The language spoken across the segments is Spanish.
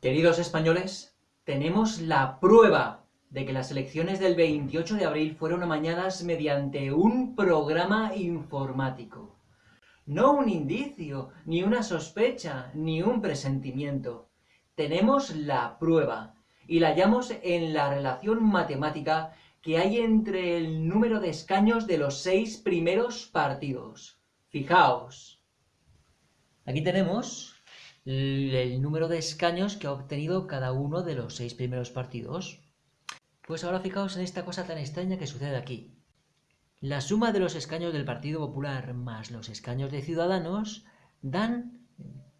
Queridos españoles, tenemos la prueba de que las elecciones del 28 de abril fueron amañadas mediante un programa informático. No un indicio, ni una sospecha, ni un presentimiento. Tenemos la prueba, y la hallamos en la relación matemática que hay entre el número de escaños de los seis primeros partidos. Fijaos. Aquí tenemos el número de escaños que ha obtenido cada uno de los seis primeros partidos. Pues ahora fijaos en esta cosa tan extraña que sucede aquí. La suma de los escaños del Partido Popular más los escaños de Ciudadanos dan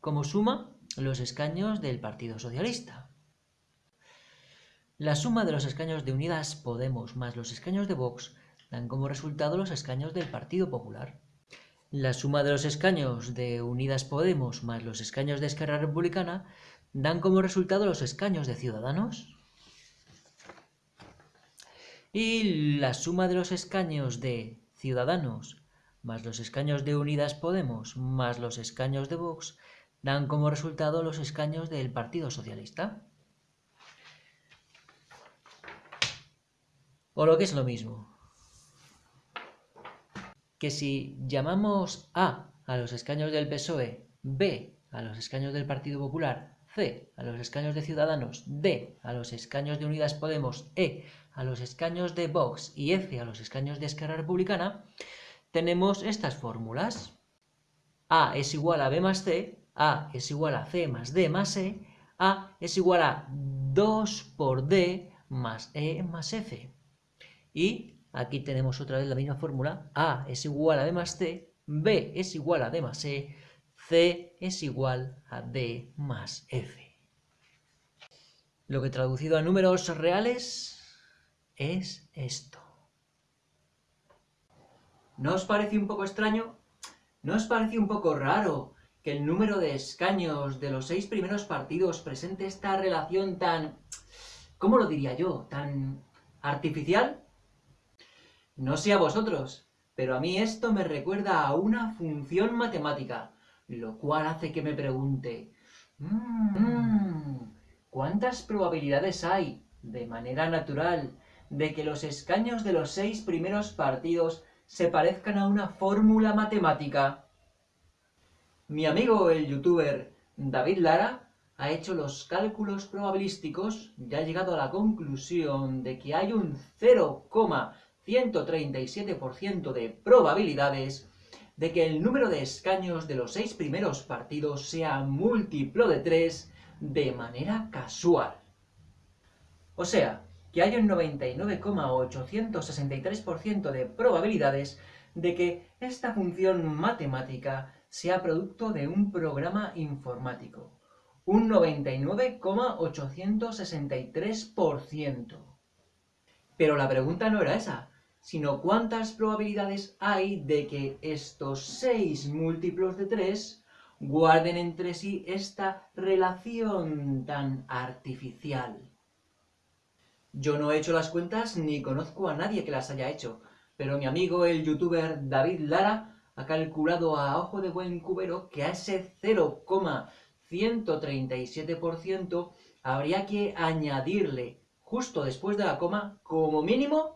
como suma los escaños del Partido Socialista. La suma de los escaños de Unidas Podemos más los escaños de Vox dan como resultado los escaños del Partido Popular. La suma de los escaños de Unidas Podemos más los escaños de Esquerra Republicana dan como resultado los escaños de Ciudadanos. Y la suma de los escaños de Ciudadanos más los escaños de Unidas Podemos más los escaños de Vox dan como resultado los escaños del Partido Socialista. O lo que es lo mismo. Que si llamamos A a los escaños del PSOE, B a los escaños del Partido Popular, C a los escaños de Ciudadanos, D a los escaños de Unidas Podemos, E a los escaños de Vox y F a los escaños de Esquerra Republicana, tenemos estas fórmulas. A es igual a B más C, A es igual a C más D más E, A es igual a 2 por D más E más F. Y aquí tenemos otra vez la misma fórmula. A es igual a B más C, B es igual a D más E, C es igual a D más F. Lo que traducido a números reales es esto. ¿No os parece un poco extraño? ¿No os parece un poco raro que el número de escaños de los seis primeros partidos presente esta relación tan... ¿cómo lo diría yo? ¿tan artificial? No sé a vosotros, pero a mí esto me recuerda a una función matemática, lo cual hace que me pregunte, mmm, ¿cuántas probabilidades hay, de manera natural, de que los escaños de los seis primeros partidos se parezcan a una fórmula matemática? Mi amigo el youtuber David Lara ha hecho los cálculos probabilísticos y ha llegado a la conclusión de que hay un 0, 137% de probabilidades de que el número de escaños de los seis primeros partidos sea múltiplo de 3 de manera casual. O sea, que hay un 99,863% de probabilidades de que esta función matemática sea producto de un programa informático. Un 99,863%. Pero la pregunta no era esa sino cuántas probabilidades hay de que estos seis múltiplos de 3 guarden entre sí esta relación tan artificial. Yo no he hecho las cuentas ni conozco a nadie que las haya hecho, pero mi amigo el youtuber David Lara ha calculado a ojo de buen cubero que a ese 0,137% habría que añadirle, justo después de la coma, como mínimo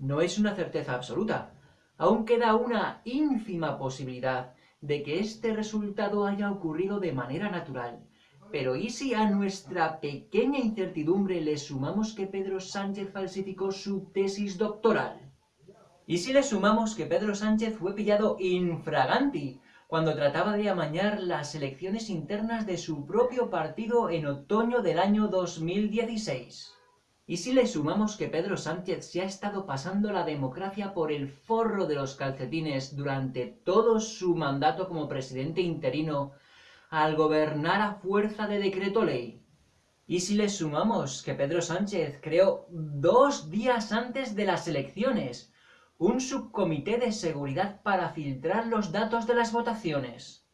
No es una certeza absoluta. Aún queda una ínfima posibilidad de que este resultado haya ocurrido de manera natural. Pero ¿y si a nuestra pequeña incertidumbre le sumamos que Pedro Sánchez falsificó su tesis doctoral? ¿Y si le sumamos que Pedro Sánchez fue pillado infraganti cuando trataba de amañar las elecciones internas de su propio partido en otoño del año 2016? ¿Y si le sumamos que Pedro Sánchez se ha estado pasando la democracia por el forro de los calcetines durante todo su mandato como presidente interino, al gobernar a fuerza de decreto ley. Y si le sumamos que Pedro Sánchez creó dos días antes de las elecciones un subcomité de seguridad para filtrar los datos de las votaciones.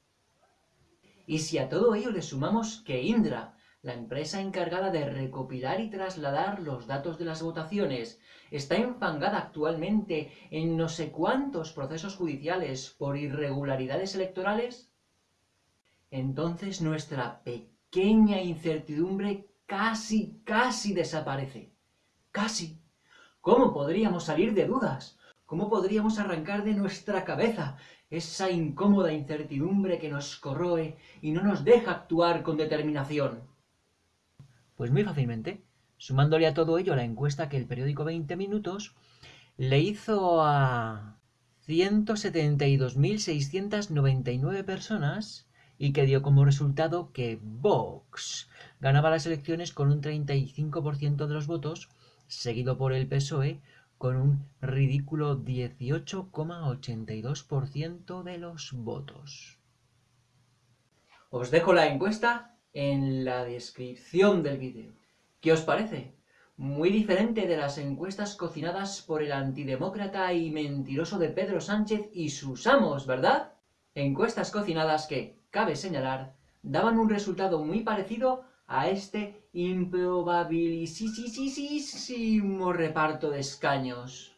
Y si a todo ello le sumamos que Indra, la empresa encargada de recopilar y trasladar los datos de las votaciones, está enfangada actualmente en no sé cuántos procesos judiciales por irregularidades electorales, entonces nuestra pequeña incertidumbre casi, casi desaparece. Casi. ¿Cómo podríamos salir de dudas? ¿Cómo podríamos arrancar de nuestra cabeza esa incómoda incertidumbre que nos corroe y no nos deja actuar con determinación? Pues muy fácilmente, sumándole a todo ello la encuesta que el periódico 20 Minutos le hizo a 172.699 personas y que dio como resultado que Vox ganaba las elecciones con un 35% de los votos, seguido por el PSOE con un ridículo 18,82% de los votos. Os dejo la encuesta en la descripción del vídeo. ¿Qué os parece? Muy diferente de las encuestas cocinadas por el antidemócrata y mentiroso de Pedro Sánchez y sus amos, ¿verdad? Encuestas cocinadas que, cabe señalar, daban un resultado muy parecido a este improbabilísimo reparto de escaños.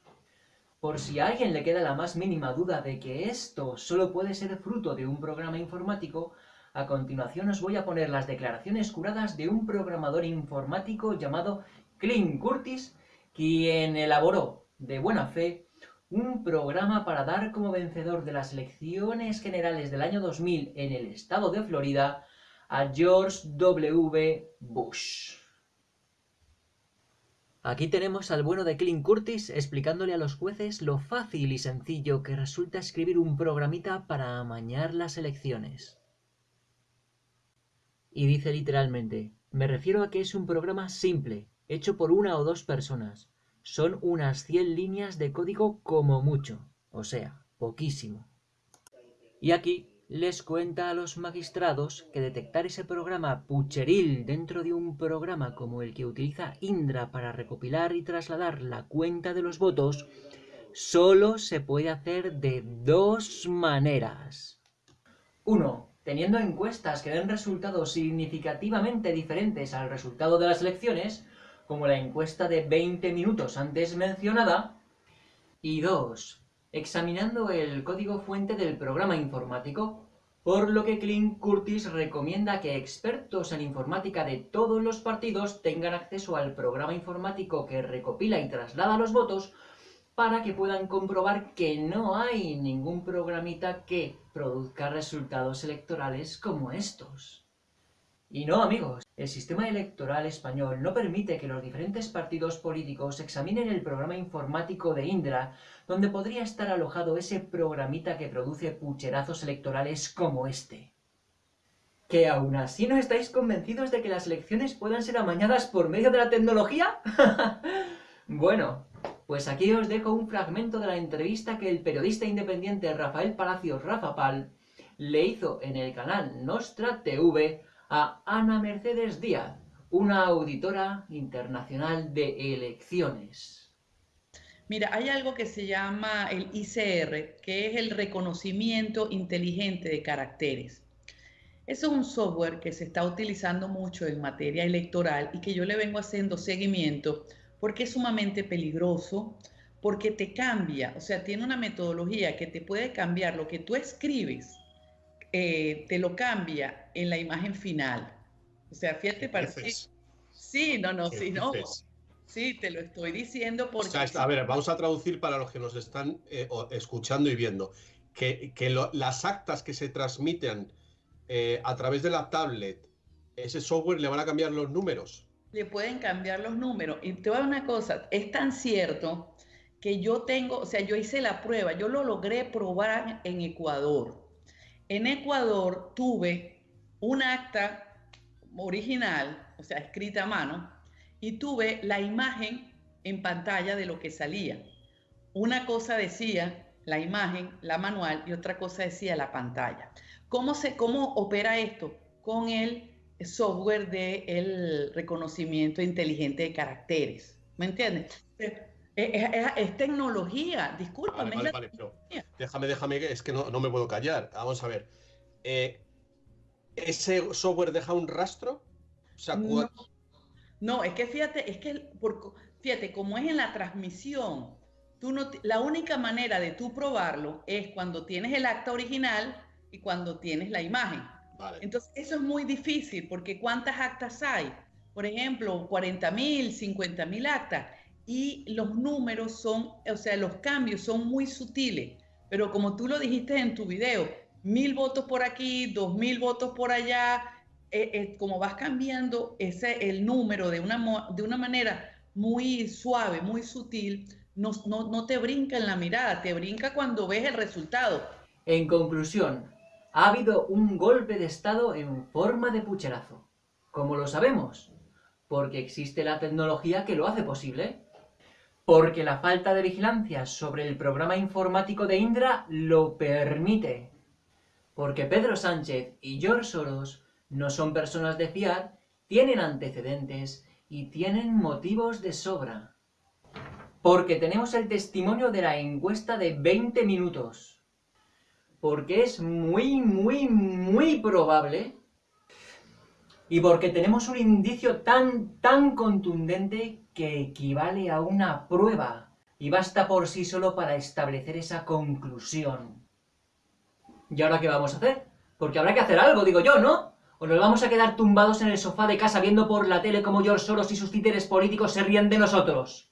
Por si a alguien le queda la más mínima duda de que esto solo puede ser fruto de un programa informático, a continuación os voy a poner las declaraciones curadas de un programador informático llamado Clint Curtis, quien elaboró, de buena fe, un programa para dar como vencedor de las elecciones generales del año 2000 en el estado de Florida a George W. Bush. Aquí tenemos al bueno de Clint Curtis explicándole a los jueces lo fácil y sencillo que resulta escribir un programita para amañar las elecciones. Y dice literalmente, me refiero a que es un programa simple, hecho por una o dos personas, son unas 100 líneas de código como mucho, o sea, poquísimo. Y aquí les cuenta a los magistrados que detectar ese programa pucheril dentro de un programa como el que utiliza Indra para recopilar y trasladar la cuenta de los votos, solo se puede hacer de dos maneras. 1. Teniendo encuestas que den resultados significativamente diferentes al resultado de las elecciones, como la encuesta de 20 minutos antes mencionada. Y dos, examinando el código fuente del programa informático, por lo que Clint Curtis recomienda que expertos en informática de todos los partidos tengan acceso al programa informático que recopila y traslada los votos para que puedan comprobar que no hay ningún programita que produzca resultados electorales como estos. Y no, amigos, el sistema electoral español no permite que los diferentes partidos políticos examinen el programa informático de Indra, donde podría estar alojado ese programita que produce pucherazos electorales como este. ¿Que aún así no estáis convencidos de que las elecciones puedan ser amañadas por medio de la tecnología? bueno, pues aquí os dejo un fragmento de la entrevista que el periodista independiente Rafael Palacios Rafapal le hizo en el canal Nostra TV a Ana Mercedes Díaz, una auditora internacional de elecciones. Mira, hay algo que se llama el ICR, que es el reconocimiento inteligente de caracteres. Eso es un software que se está utilizando mucho en materia electoral y que yo le vengo haciendo seguimiento porque es sumamente peligroso, porque te cambia, o sea, tiene una metodología que te puede cambiar lo que tú escribes eh, te lo cambia en la imagen final. O sea, fíjate, parece... Sí, no, no, sí, no. Sí, te lo estoy diciendo porque... a ver, vamos a traducir para los que nos están eh, escuchando y viendo. Que, las actas que se transmiten eh, a través de la tablet, ese software le van a cambiar los números. Le pueden cambiar los números. Y te voy a una cosa, es tan cierto que yo tengo, o sea, yo hice la prueba, yo lo logré probar en Ecuador en Ecuador tuve un acta original, o sea, escrita a mano, y tuve la imagen en pantalla de lo que salía. Una cosa decía, la imagen, la manual y otra cosa decía la pantalla. ¿Cómo, se, cómo opera esto? Con el software de el reconocimiento inteligente de caracteres. ¿Me entiendes? Es, tecnología, discúlpame. déjame, déjame, es que no, me puedo callar. Vamos a ver. Eh, ¿Ese software deja un rastro? no, es que fíjate, es que por, fíjate, como es en la transmisión, tú no, la única manera de tú probarlo es cuando tienes el acta original y cuando tienes la imagen. Entonces, eso es muy difícil porque ¿cuántas actas hay? Por ejemplo, 40 mil, 50 mil actas y los números son, o sea, los cambios son muy sutiles, pero como tú lo dijiste en tu video, mil votos por aquí, dos mil votos por allá, eh, eh, como vas cambiando ese, el número de una, de una manera muy suave, muy sutil, no, no, no te brinca en la mirada, te brinca cuando ves el resultado. En conclusión, ha habido un golpe de Estado en forma de pucherazo. ¿Cómo lo sabemos? Porque existe la tecnología que lo hace posible porque la falta de vigilancia sobre el programa informático de Indra lo permite. Porque Pedro Sánchez y George Soros no son personas de fiar, tienen antecedentes y tienen motivos de sobra. Porque tenemos el testimonio de la encuesta de 20 minutos. Porque es muy, muy, muy probable y porque tenemos un indicio tan, tan contundente que equivale a una prueba y basta por sí solo para establecer esa conclusión. ¿Y ahora qué vamos a hacer? Porque habrá que hacer algo, digo yo, ¿no? ¿O nos vamos a quedar tumbados en el sofá de casa viendo por la tele como George Soros y sus títeres políticos se ríen de nosotros?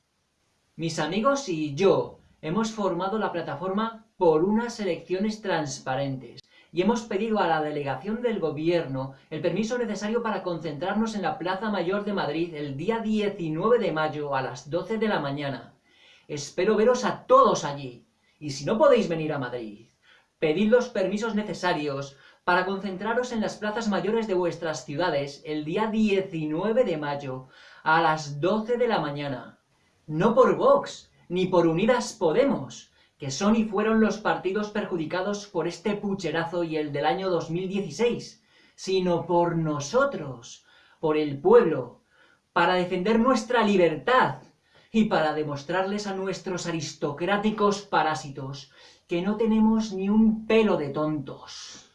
Mis amigos y yo hemos formado la plataforma por unas elecciones transparentes y hemos pedido a la delegación del gobierno el permiso necesario para concentrarnos en la Plaza Mayor de Madrid el día 19 de mayo a las 12 de la mañana. Espero veros a todos allí. Y si no podéis venir a Madrid, pedid los permisos necesarios para concentraros en las plazas mayores de vuestras ciudades el día 19 de mayo a las 12 de la mañana. No por Vox, ni por Unidas Podemos, que son y fueron los partidos perjudicados por este pucherazo y el del año 2016, sino por nosotros, por el pueblo, para defender nuestra libertad y para demostrarles a nuestros aristocráticos parásitos que no tenemos ni un pelo de tontos.